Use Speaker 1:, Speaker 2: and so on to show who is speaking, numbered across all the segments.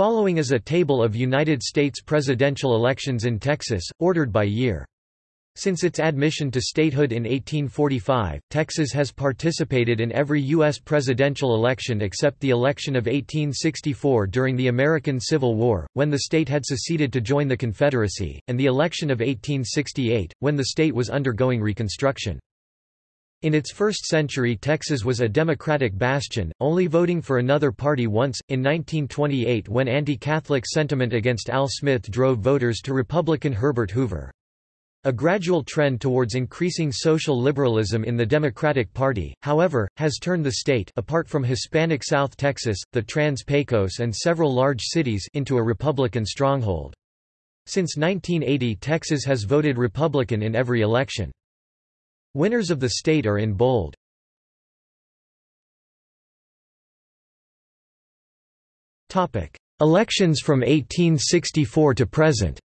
Speaker 1: Following is a table of United States presidential elections in Texas, ordered by year. Since its admission to statehood in 1845, Texas has participated in every U.S. presidential election except the election of 1864 during the American Civil War, when the state had seceded to join the Confederacy, and the election of 1868, when the state was undergoing Reconstruction. In its first century Texas was a Democratic bastion, only voting for another party once, in 1928 when anti-Catholic sentiment against Al Smith drove voters to Republican Herbert Hoover. A gradual trend towards increasing social liberalism in the Democratic Party, however, has turned the state apart from Hispanic South Texas, the Trans-Pecos and several large cities into a Republican stronghold. Since 1980 Texas has voted Republican in every election. Winners of the state are in bold. Topic: Elections from 1864 to present.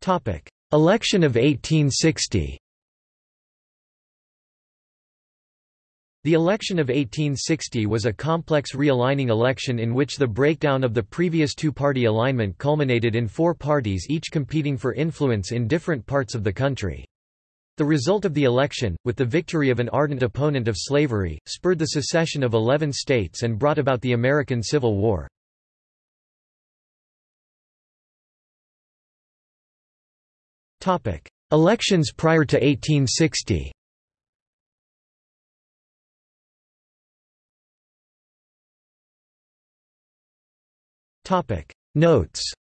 Speaker 1: Topic: Election of 1860. The election of 1860 was a complex realigning election in which the breakdown of the previous two-party alignment culminated in four parties each competing for influence in different parts of the country. The result of the election, with the victory of an ardent opponent of slavery, spurred the secession of 11 states and brought about the American Civil War. Elections prior to 1860 Notes